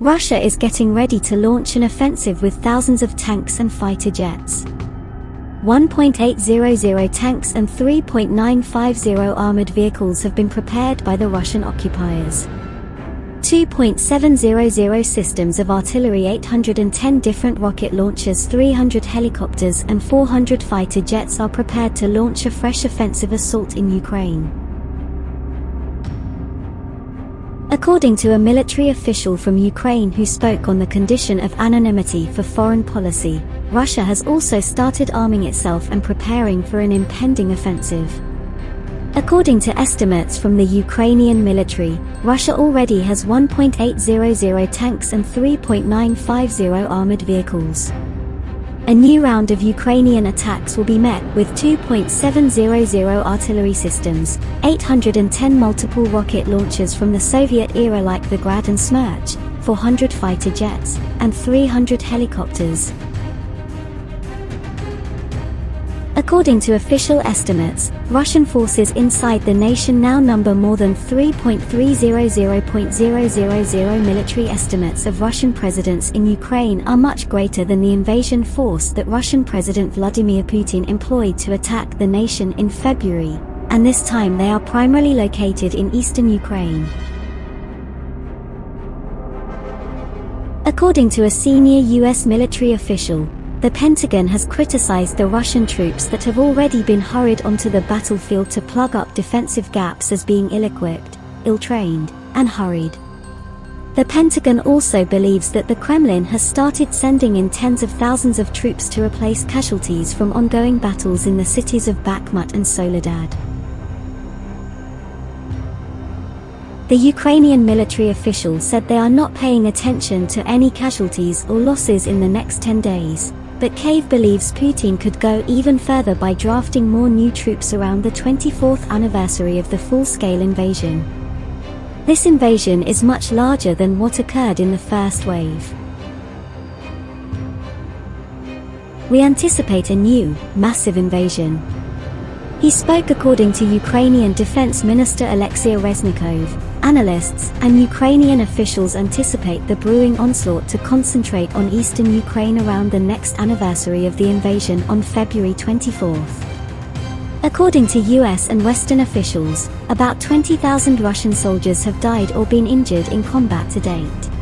Russia is getting ready to launch an offensive with thousands of tanks and fighter jets. 1.800 tanks and 3.950 armored vehicles have been prepared by the Russian occupiers. 2.700 systems of artillery 810 different rocket launchers 300 helicopters and 400 fighter jets are prepared to launch a fresh offensive assault in Ukraine. According to a military official from Ukraine who spoke on the condition of anonymity for foreign policy, Russia has also started arming itself and preparing for an impending offensive. According to estimates from the Ukrainian military, Russia already has 1.800 tanks and 3.950 armored vehicles. A new round of Ukrainian attacks will be met with 2.700 artillery systems, 810 multiple rocket launchers from the Soviet era like the Grad and Smerch, 400 fighter jets, and 300 helicopters. According to official estimates, Russian forces inside the nation now number more than 3.300.000 military estimates of Russian presidents in Ukraine are much greater than the invasion force that Russian President Vladimir Putin employed to attack the nation in February, and this time they are primarily located in eastern Ukraine. According to a senior US military official, the Pentagon has criticized the Russian troops that have already been hurried onto the battlefield to plug up defensive gaps as being ill-equipped, ill-trained, and hurried. The Pentagon also believes that the Kremlin has started sending in tens of thousands of troops to replace casualties from ongoing battles in the cities of Bakhmut and Soledar. The Ukrainian military official said they are not paying attention to any casualties or losses in the next 10 days. But Kyiv believes Putin could go even further by drafting more new troops around the 24th anniversary of the full-scale invasion. This invasion is much larger than what occurred in the first wave. We anticipate a new, massive invasion. He spoke according to Ukrainian Defense Minister Alexei Reznikov. Analysts and Ukrainian officials anticipate the brewing onslaught to concentrate on eastern Ukraine around the next anniversary of the invasion on February 24. According to US and Western officials, about 20,000 Russian soldiers have died or been injured in combat to date.